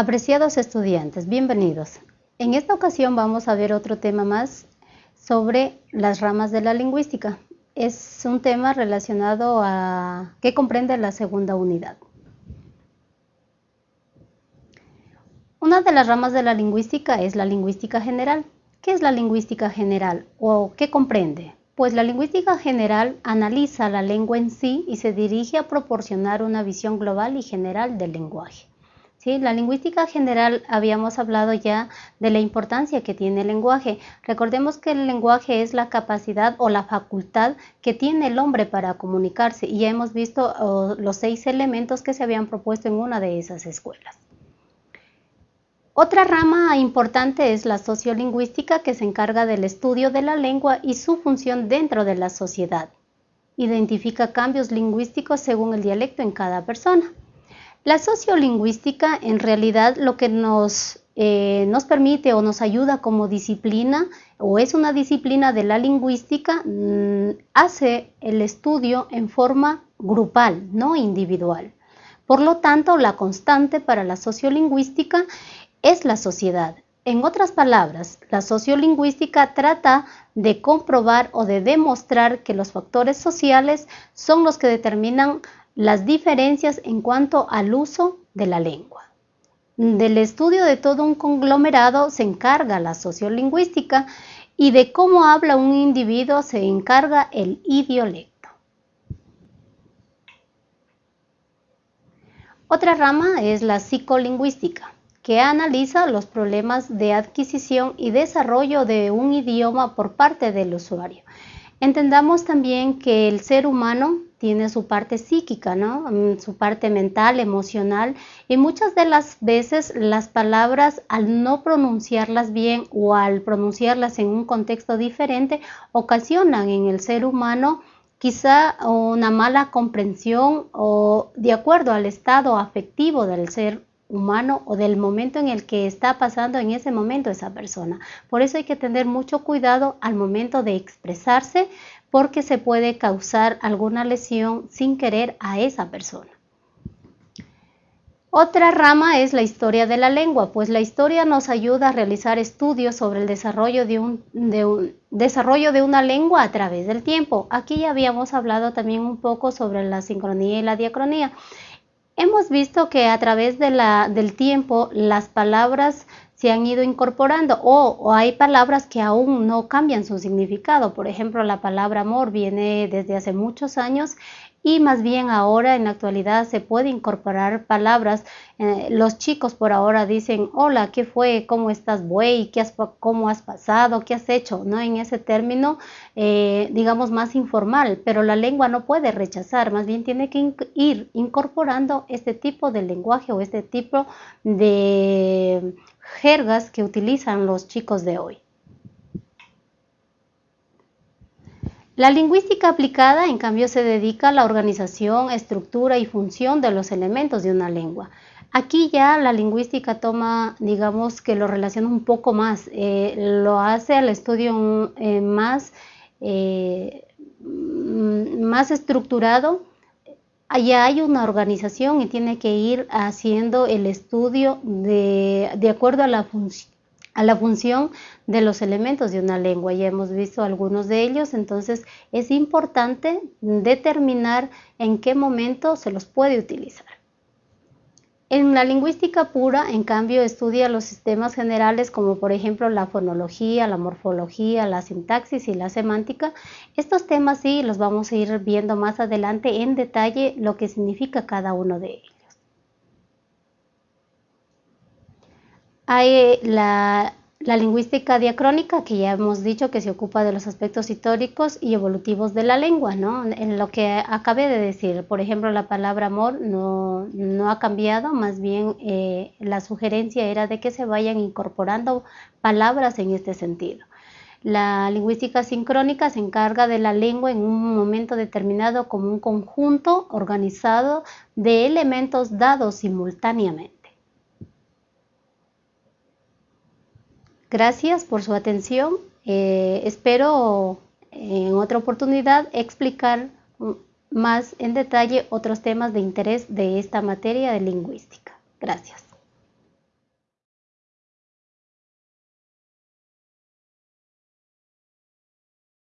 Apreciados estudiantes, bienvenidos. En esta ocasión vamos a ver otro tema más sobre las ramas de la lingüística. Es un tema relacionado a que comprende la segunda unidad. Una de las ramas de la lingüística es la lingüística general. ¿Qué es la lingüística general o qué comprende? Pues la lingüística general analiza la lengua en sí y se dirige a proporcionar una visión global y general del lenguaje. ¿Sí? La lingüística general habíamos hablado ya de la importancia que tiene el lenguaje. Recordemos que el lenguaje es la capacidad o la facultad que tiene el hombre para comunicarse y ya hemos visto los seis elementos que se habían propuesto en una de esas escuelas. Otra rama importante es la sociolingüística que se encarga del estudio de la lengua y su función dentro de la sociedad. Identifica cambios lingüísticos según el dialecto en cada persona. La sociolingüística en realidad lo que nos, eh, nos permite o nos ayuda como disciplina o es una disciplina de la lingüística, mm, hace el estudio en forma grupal, no individual. Por lo tanto, la constante para la sociolingüística es la sociedad. En otras palabras, la sociolingüística trata de comprobar o de demostrar que los factores sociales son los que determinan las diferencias en cuanto al uso de la lengua. Del estudio de todo un conglomerado se encarga la sociolingüística y de cómo habla un individuo se encarga el idiolecto. Otra rama es la psicolingüística, que analiza los problemas de adquisición y desarrollo de un idioma por parte del usuario. Entendamos también que el ser humano tiene su parte psíquica, ¿no? Mm, su parte mental, emocional, y muchas de las veces las palabras al no pronunciarlas bien o al pronunciarlas en un contexto diferente ocasionan en el ser humano quizá una mala comprensión o de acuerdo al estado afectivo del ser humano o del momento en el que está pasando en ese momento esa persona. Por eso hay que tener mucho cuidado al momento de expresarse porque se puede causar alguna lesión sin querer a esa persona. Otra rama es la historia de la lengua, pues la historia nos ayuda a realizar estudios sobre el desarrollo de, un, desarrollo de una lengua a través del tiempo. Aquí ya habíamos hablado también un poco sobre la sincronía y la diacronía. Hemos visto que a través de la, del tiempo las palabras se han ido incorporando o, hay palabras que aún no cambian su significado. Por ejemplo, la palabra amor viene desde hace muchos años y más bien ahora en la actualidad se puede incorporar palabras. Eh, los chicos por ahora dicen, hola, ¿qué fue? ¿Cómo estás, buey? ¿Qué has, ¿Cómo has pasado? ¿Qué has hecho? ¿No? En ese término, eh, digamos, más informal, pero la lengua no puede rechazar, más bien tiene que ir incorporando este tipo de lenguaje o este tipo de jergas que utilizan los chicos de hoy. La lingüística aplicada, en cambio, se dedica a la organización, estructura y función de los elementos de una lengua. Aquí ya la lingüística toma, digamos que lo relaciona un poco más, eh, lo hace al estudio eh, más, eh, más estructurado allá hay una organización y tiene que ir haciendo el estudio de, acuerdo a la, a la función de los elementos de una lengua. Ya hemos visto algunos de ellos, entonces es importante determinar en qué momento se los puede utilizar. En la lingüística pura, en cambio, estudia los sistemas generales como por ejemplo la fonología, la morfología, la sintaxis y la semántica. Estos temas sí los vamos a ir viendo más adelante en detalle lo que significa cada uno de ellos. Hay la la lingüística diacrónica, que ya hemos dicho que se ocupa de los aspectos históricos y evolutivos de la lengua, ¿no? En lo que acabé de decir, por ejemplo, la palabra amor no, ha cambiado, más bien eh, la sugerencia era de que se vayan incorporando palabras en este sentido. La lingüística sincrónica se encarga de la lengua en un momento determinado como un conjunto organizado de elementos dados simultáneamente. Gracias por su atención. Eh, espero en otra oportunidad explicar más en detalle otros temas de interés de esta materia de lingüística. Gracias.